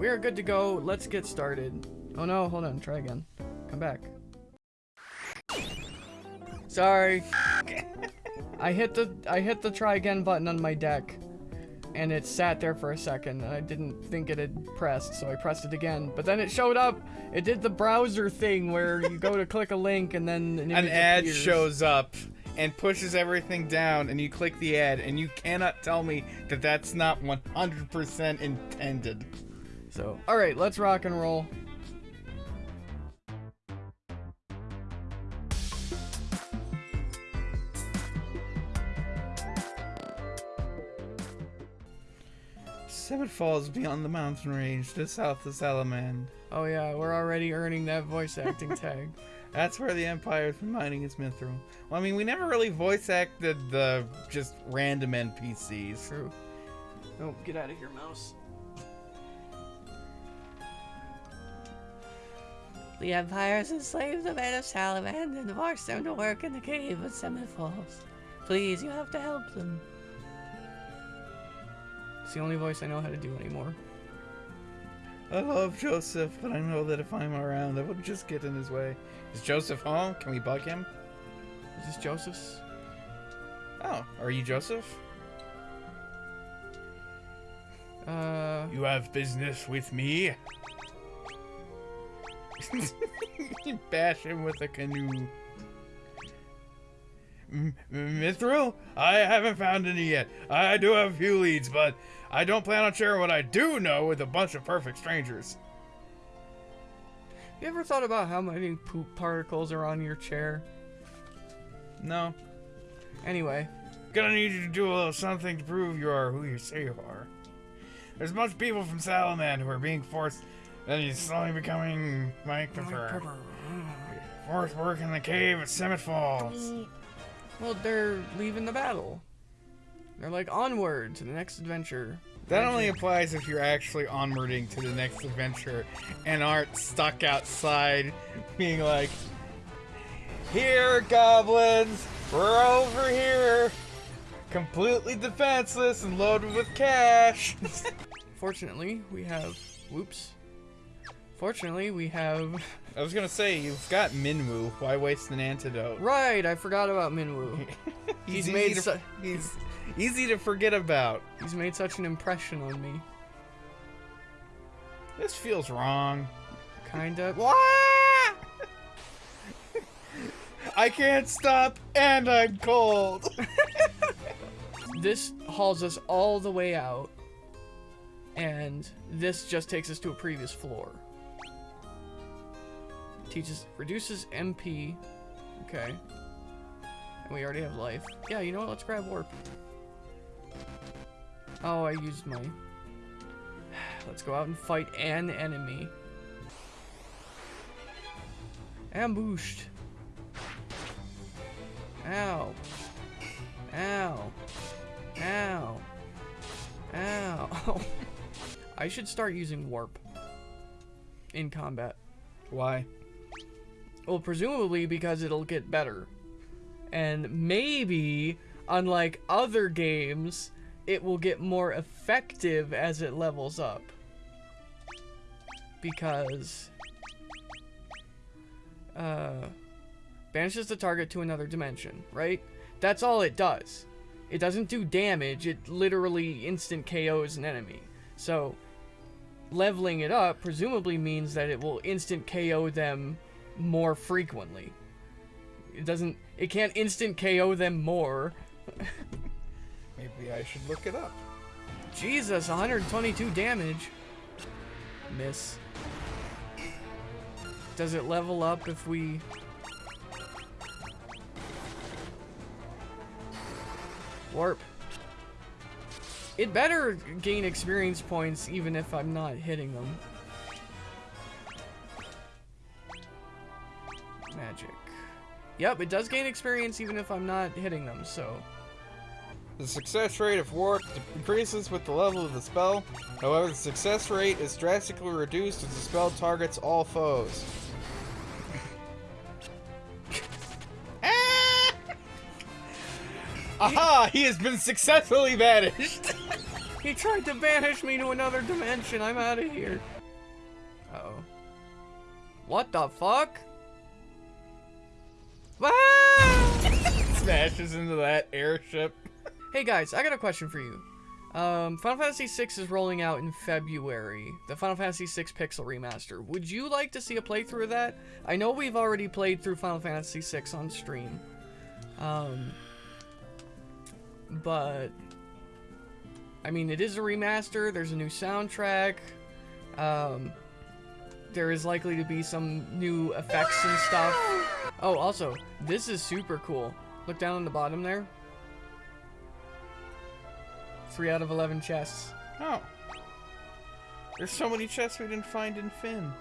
We are good to go. Let's get started. Oh no, hold on. Try again. Come back. Sorry. I hit the I hit the try again button on my deck. And it sat there for a second, and I didn't think it had pressed, so I pressed it again. But then it showed up. It did the browser thing where you go to click a link, and then an, An ad appears. shows up and pushes everything down, and you click the ad, and you cannot tell me that that's not 100% intended. So, all right, let's rock and roll. Seven falls beyond the mountain range to south of Salamand. Oh yeah, we're already earning that voice acting tag. That's where the Empire's been mining its mithril. Well, I mean, we never really voice acted the just random NPCs. True. Oh, get out of here, mouse. The Empires enslaved the men of Salamand and forced them to work in the cave of Seven Falls. Please, you have to help them. It's the only voice I know how to do anymore. I love Joseph, but I know that if I'm around, I would just get in his way. Is Joseph home? Can we bug him? Is this Joseph's? Oh, are you Joseph? Uh, You have business with me? bash him with a canoe. M- Mithril? I haven't found any yet. I do have a few leads, but I don't plan on sharing what I do know with a bunch of perfect strangers. you ever thought about how many poop particles are on your chair? No. Anyway, Gonna need you to do a little something to prove you are who you say you are. There's a bunch of people from Salaman who are being forced, and he's slowly becoming Mike Pepper. Fourth work in the cave at Summit Falls. well, they're leaving the battle. They're like onward to the next adventure. That only applies if you're actually onwarding to the next adventure and aren't stuck outside being like, Here, goblins! We're over here! Completely defenseless and loaded with cash! Fortunately, we have. Whoops. Fortunately, we have. I was gonna say, you've got Minwu. Why waste an antidote? Right, I forgot about Minwu. He's easy made to, su- he's easy to forget about. He's made such an impression on me. This feels wrong. Kinda. I can't stop, and I'm cold. This hauls us all the way out. And this just takes us to a previous floor. Teaches, reduces MP. Okay. And we already have life. Yeah, you know what? Let's grab warp. Oh, I used my... Let's go out and fight an enemy. Ambushed. Ow. Ow. Ow. Ow. I should start using warp in combat. Why? Well, presumably because it'll get better. And maybe, unlike other games, it will get more effective as it levels up. Because, uh, banishes the target to another dimension, right? That's all it does. It doesn't do damage, it literally instant KOs an enemy. So, leveling it up presumably means that it will instant KO them more frequently. It doesn't, it can't instant KO them more. Maybe I should look it up. Jesus, 122 damage. Miss. Does it level up if we... Warp. It better gain experience points even if I'm not hitting them. Magic. Yep, it does gain experience even if I'm not hitting them, so... The success rate of warp increases with the level of the spell. However, the success rate is drastically reduced as the spell targets all foes. Ah! Aha! He has been successfully banished! He tried to banish me to another dimension. I'm out of here. Uh oh. What the fuck? Ah! Smashes into that airship. Hey guys, I got a question for you. Um, Final Fantasy VI is rolling out in February. The Final Fantasy VI Pixel Remaster. Would you like to see a playthrough of that? I know we've already played through Final Fantasy VI on stream. Um, but I mean, it is a remaster. There's a new soundtrack. Um, there is likely to be some new effects and stuff. Oh, also, this is super cool. Look down on the bottom there. Three out of 11 chests. Oh. There's so many chests we didn't find in Finn.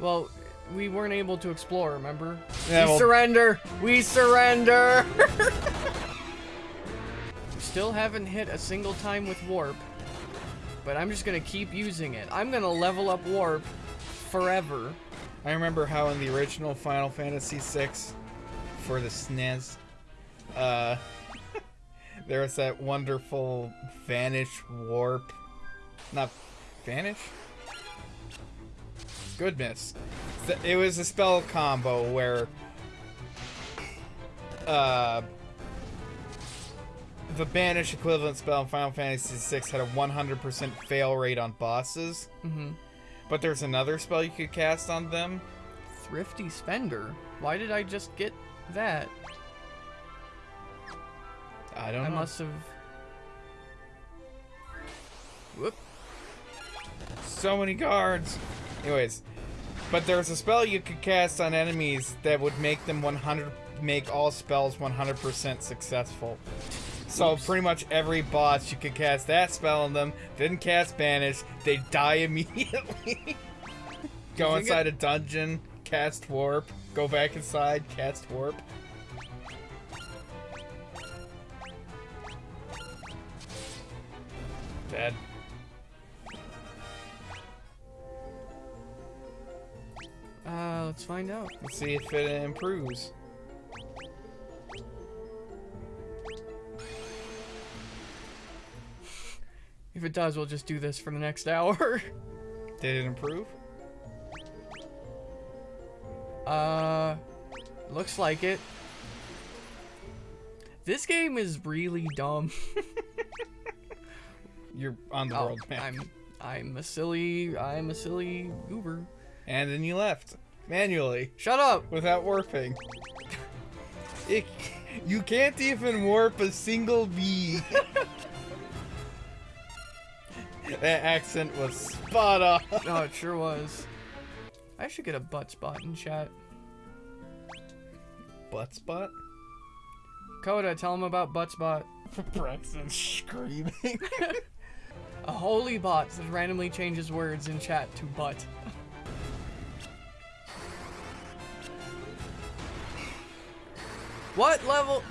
Well, we weren't able to explore, remember? Yeah, we well- surrender! We surrender! Still haven't hit a single time with warp. But I'm just gonna keep using it. I'm gonna level up warp forever. I remember how in the original Final Fantasy VI for the SNES, uh, there was that wonderful vanish warp. Not vanish? Goodness. It was a spell combo where, uh, the banish equivalent spell in Final Fantasy VI had a 100% fail rate on bosses, Mm-hmm. But there's another spell you could cast on them Thrifty spender. Why did I just get that? I don't I know. must have. Whoop. So many guards. Anyways, but there's a spell you could cast on enemies that would make them 100 make all spells 100% successful. So Oops. pretty much every boss you could cast that spell on them, didn't cast banish, they die immediately. go inside a dungeon, cast warp, go back inside, cast warp. Bad. Uh, let's find out. Let's see if it improves. If it does, we'll just do this for the next hour. Did it improve? uh, looks like it. This game is really dumb. You're on the Oh, world map. I'm, I'm a silly, I'm a silly goober. And then you left manually Shut up! without warping. It, you can't even warp a single bee. That accent was spot on. Oh, it sure was. I should get a butt spot in chat. Butt spot? Coda, tell him about butt spot. Braxton screaming. A holy bot that randomly changes words in chat to butt. what level?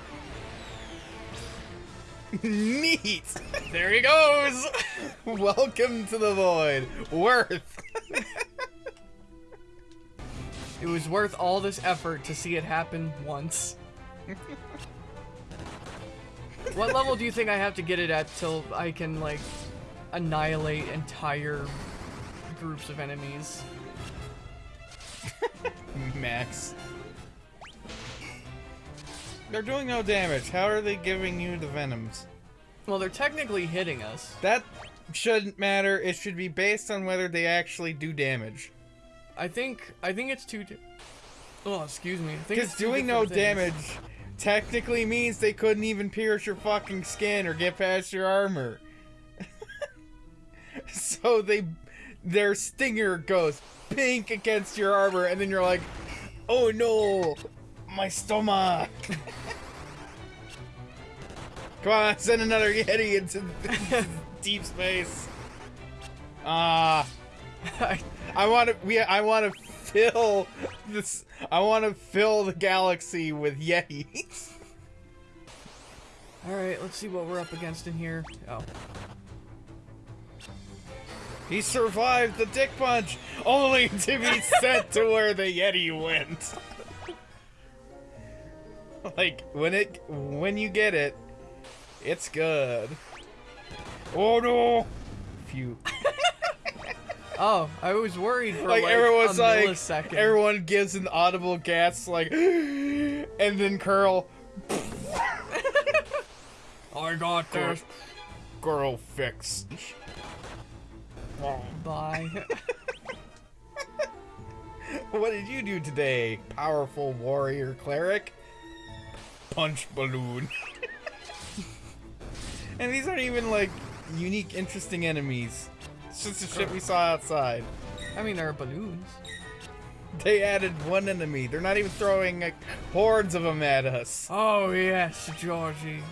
Neat. There he goes! Welcome to the void. Worth. It was worth all this effort to see it happen once. what level do you think I have to get it at till I can, like, annihilate entire groups of enemies? Max. They're doing no damage. How are they giving you the venoms? Well, they're technically hitting us. That shouldn't matter. It should be based on whether they actually do damage. I think I think it's two. Di- oh, excuse me. Because doing no things. damage technically means they couldn't even pierce your fucking skin or get past your armor. so they, their stinger goes pink against your armor, and then you're like, oh no, my stomach. Come on, send another Yeti into deep space. Ah. I- I want to. We. I want to fill this. I want to fill the galaxy with Yetis. All right, let's see what we're up against in here. Oh, He survived the dick punch, only to be sent to where the Yeti went. like when it, when you get it, it's good. Oh no! Phew. Oh, I was worried for like like, everyone's like millisecond. everyone gives an audible gasp like and then curl I got this girl fixed Bye. what did you do today powerful warrior cleric punch balloon and these aren't even like unique interesting enemies it's just the shit we saw outside I mean, there are balloons. they added one enemy they're not even throwing like, hordes of them at us Oh yes, Georgie.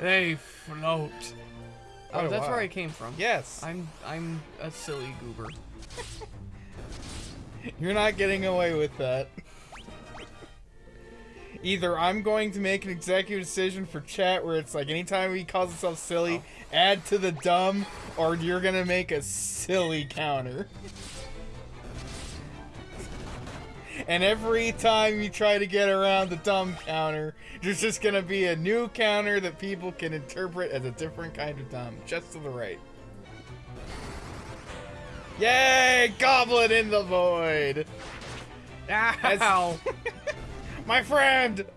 They float. Oh, a that's where. I came from. yes I'm I'm a silly goober. You're not getting away with that. Either I'm going to make an executive decision for chat where it's like anytime he calls himself silly, oh. add to the dumb, or you're gonna make a silly counter. And every time you try to get around the dumb counter, there's just gonna be a new counter that people can interpret as a different kind of dumb, just to the right. Yay! Goblin in the void! Ow! My friend!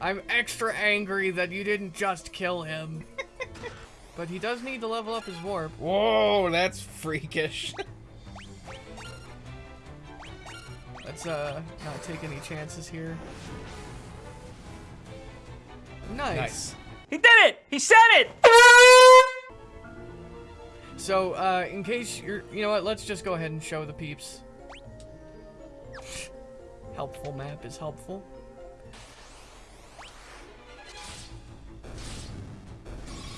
I'm extra angry that you didn't just kill him. but he does need to level up his warp. Whoa, that's freakish. Let's uh not take any chances here. Nice. nice. He did it! He said it! So, uh, in case you're, you know what, let's just go ahead and show the peeps. Helpful map is helpful.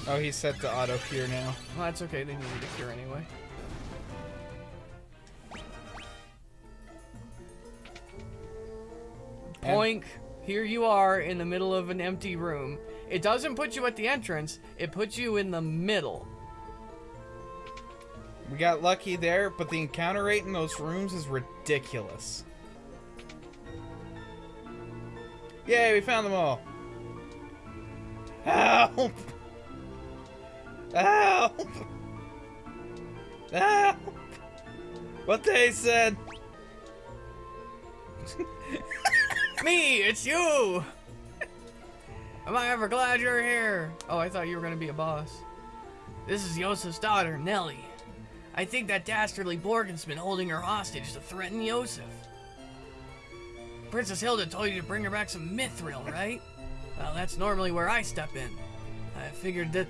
Oh, he's set to auto cure now. Well, that's okay, they needed a cure anyway. Poink, here you are in the middle of an empty room. It doesn't put you at the entrance, it puts you in the middle. We got lucky there, but the encounter rate in those rooms is ridiculous. Yay, we found them all. Help! Help! Help! What they said. Me, it's you! Am I ever glad you're here? Oh, I thought you were gonna be a boss. This is Yosef's daughter, Nellie. I think that dastardly Borghen's been holding her hostage to threaten Yosef. Princess Hilda told you to bring her back some mithril, right? Well, that's normally where I step in. I figured that...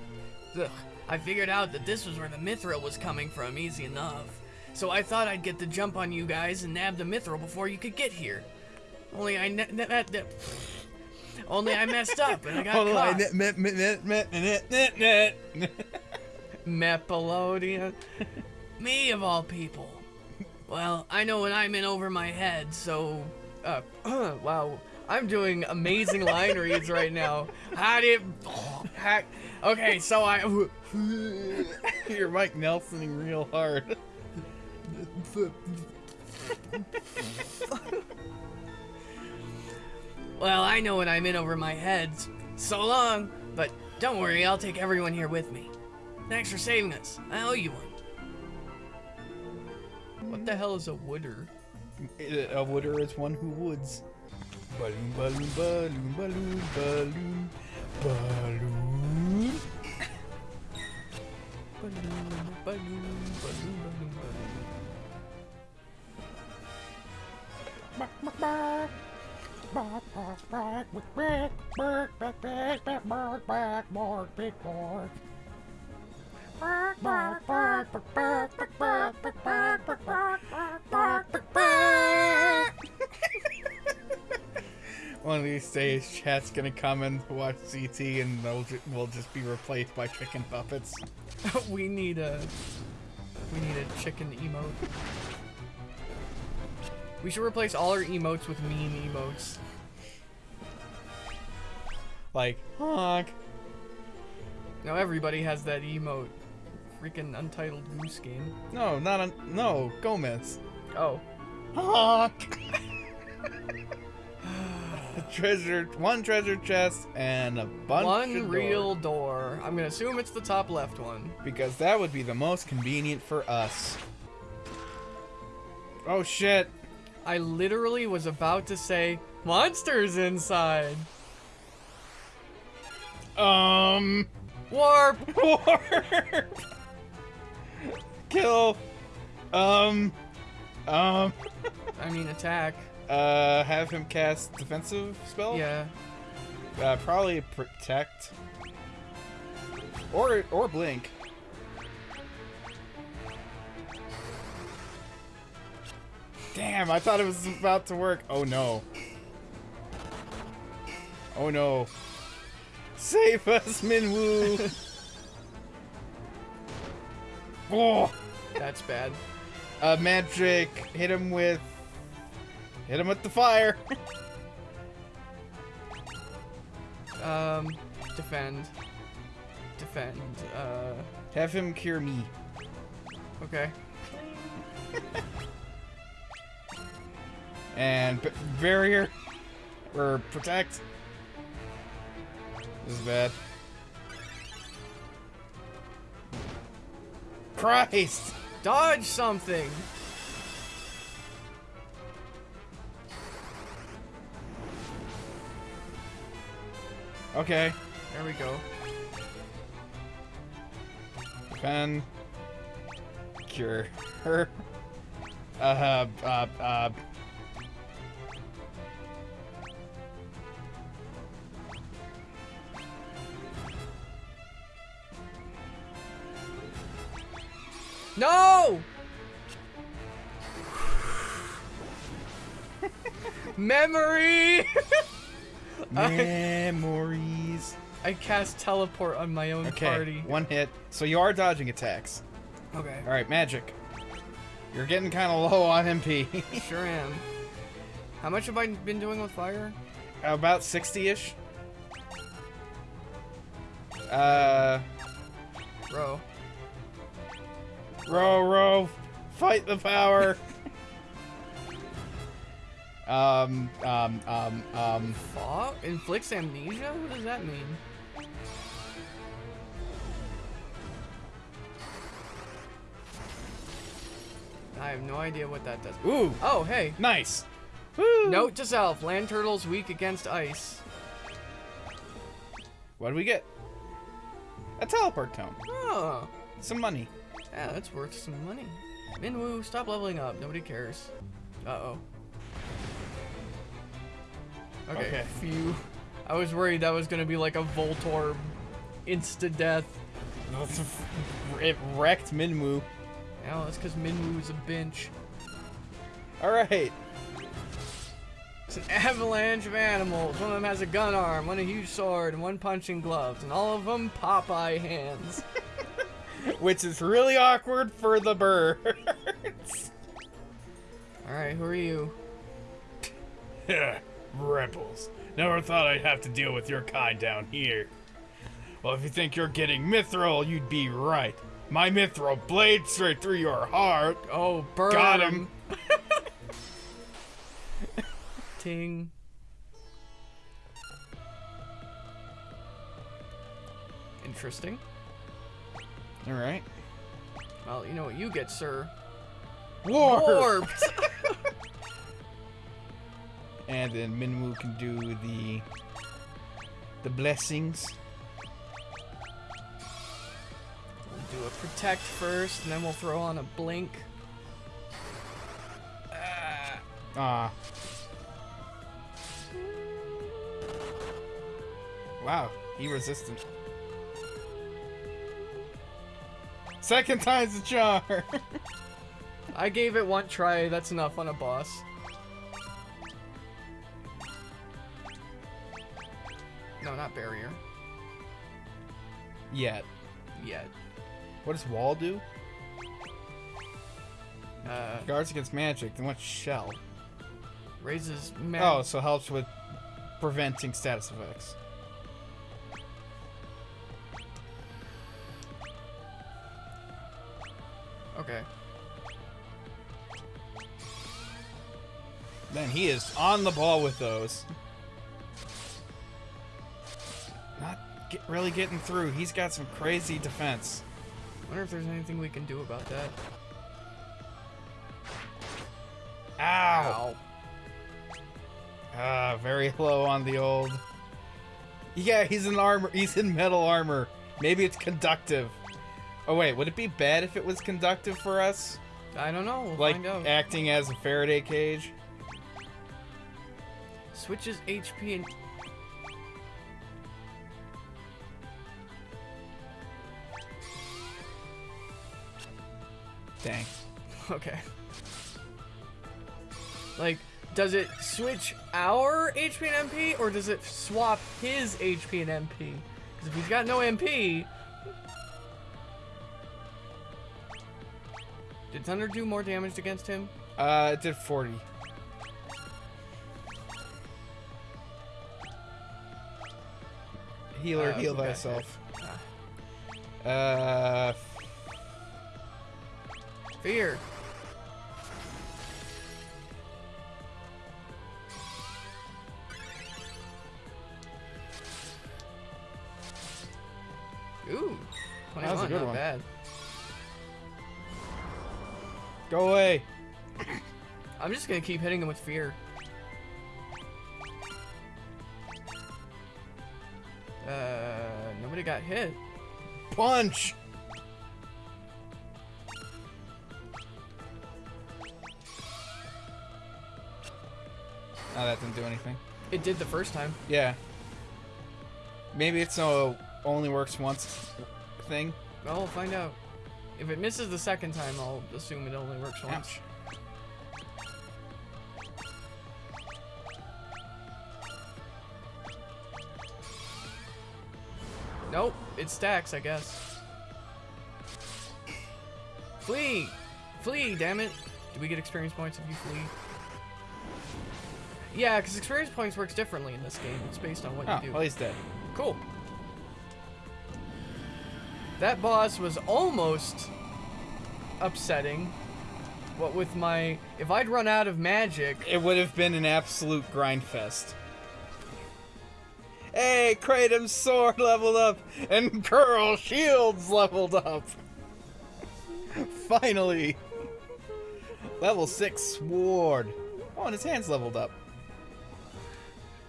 Ugh, I figured out that this was where the mithril was coming from, easy enough. So I thought I'd get the jump on you guys and nab the mithril before you could get here. Only I ne- ne- ne- only I messed up and I got Hold on, caught. net. Mepelodian. Me of all people. Well, I know when I'm in over my head, so uh wow. I'm doing amazing line reads right now. How did hack Okay, so I You're Mike Nelsoning real hard. Well, I know when I'm in over my head. So long, but don't worry, I'll take everyone here with me. Thanks for saving us. I owe you one. What the hell is a wooder? A wooder is one who woods. Balloon, balloon, balloon, balloon, balloon, balloon. Balloon, balloon, balloon, balloon, balloon. One of these days, chat's gonna come and watch CT, and they'll ju- will just be replaced by chicken puppets. we need a we need a chicken emote. We should replace all our emotes with meme emotes. Like honk. Now everybody has that emote. Freaking Untitled Goose Game. No, not a no Gomez. Oh. Treasure, one treasure chest, and a bunch One of real door. I'm gonna assume it's the top left one. because that would be the most convenient for us. Oh shit! I literally was about to say, monsters inside. Um, Warp! warp. Kill. Um, um. I mean, attack. Uh, have him cast defensive spell. Yeah. Uh, probably protect. Or or blink. Damn, I thought it was about to work. Oh no. Oh no. Save us, Minwu. oh, That's bad. uh, magic. Hit him with. Hit him with the fire. Um, defend. Defend. Uh, Have him cure me. okay. And b- barrier or protect. This is bad. Christ! Dodge something! Okay. There we go. Defend. Cure her. Uh, uh, uh. No! Memory! Memories. I cast teleport on my own Okay, party. one hit. So you are dodging attacks. Okay. All right, magic. You're getting kind of low on MP. Sure am. How much have I been doing with fire? About 60-ish. Uh, Bro. Row, row, fight the power. um, um, um, um. Fog? Inflicts amnesia? What does that mean? I have no idea what that does. Ooh, Oh, hey. nice. Woo. Note to self, land turtles weak against ice. What do we get? A teleport tome. Oh, Some money. Yeah, that's worth some money. Minwu, stop leveling up. Nobody cares. Uh-oh. Okay, Okay. phew. I was worried that was gonna be like a Voltorb insta-death. It wrecked Minwu. Yeah, that's because Minwu is a bench. All right. It's an avalanche of animals. One of them has a gun arm, one a huge sword, and one punching gloves, and all of them Popeye hands. Which is really awkward for the birds. Alright, who are you? Rebels. Never thought I'd have to deal with your kind down here. Well, if you think you're getting mithril, you'd be right. My mithril blade straight through your heart. Oh, burn Got him. Ting. Interesting. All right. Well, you know what you get, sir. War. Warped! And then Minwu can do the the blessings. We'll do a protect first, and then we'll throw on a blink. Ah. Wow, he resistant. Second time's the charm. I gave it one try, that's enough on a boss. No, not barrier. Yet. Yet. What does wall do? Uh, Guards against magic. Then what shell? raises mag- Oh, so helps with preventing status effects. Okay. Man, he is on the ball with those. Not get, really getting through. He's got some crazy defense. wonder if there's anything we can do about that. Ow! Ah, very low on the old. Yeah, he's in armor. He's in metal armor. Maybe it's conductive. Oh wait, would it be bad if it was conductive for us? I don't know. We'll like acting as a Faraday cage? Switches HP and Dang. Okay. Like, does it switch our HP and MP, or does it swap his HP and MP? Because if he's got no MP... Did Thunder do more damage against him? Uh, it did 40. Healer, Uh, heal got thyself. Uh, Fear. Ooh, That was a 21, good not one. bad. Go away. I'm just gonna keep hitting him with fear. Uh, nobody got hit. Punch! Oh, that didn't do anything. It did the first time. Yeah. Maybe it's a only works once thing. Well, we'll find out. If it misses the second time, I'll assume it only works once. Ouch. Nope, it stacks, I guess. Flee! Flee, damn it! Do we get experience points if you flee? Yeah, because experience points works differently in this game. It's based on what Oh, you do. well, he's dead. Cool. That boss was almost upsetting. What with my... If I'd run out of magic... It would have been an absolute grind fest. Hey, Kratom's sword leveled up, and Curl Shields leveled up. Finally. Level 6 sword. Oh, and his hand's leveled up.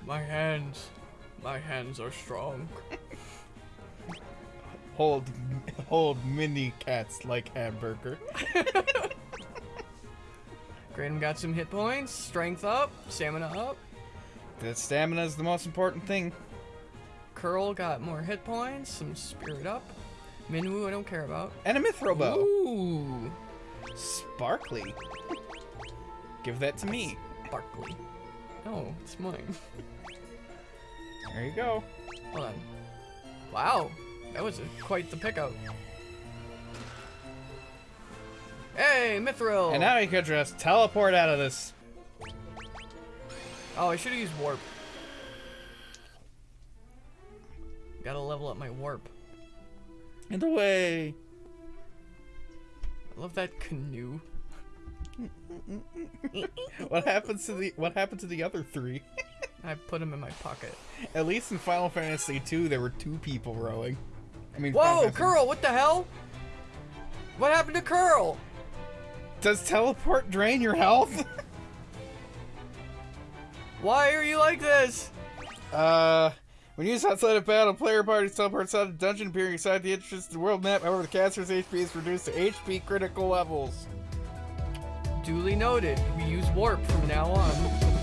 My hands... My hands are strong. Hold, hold mini cats like hamburger. Kratom got some hit points, strength up, stamina up. The stamina is the most important thing. Curl got more hit points, some spirit up. Minwu I don't care about. And a mithril bow. Ooh, Sparkly. Give that to me. sparkly. Oh, it's mine. There you go. Hold on. Wow, that was quite the pickup. Hey, Mithril! And now you could just teleport out of this. Oh, I should have used warp. Gotta level up my warp. And away. I love that canoe. What happens to the what happened to the other three? I put them in my pocket. At least in Final Fantasy II, there were two people rowing. I mean, Whoa, Curl, what the hell? What happened to Curl? Does teleport drain your health? Why are you like this? uh, when used outside of battle, player parties teleport outside of the dungeon, appearing inside the entrance to the world map. However, the caster's HP is reduced to HP critical levels. Duly noted. We use warp from now on.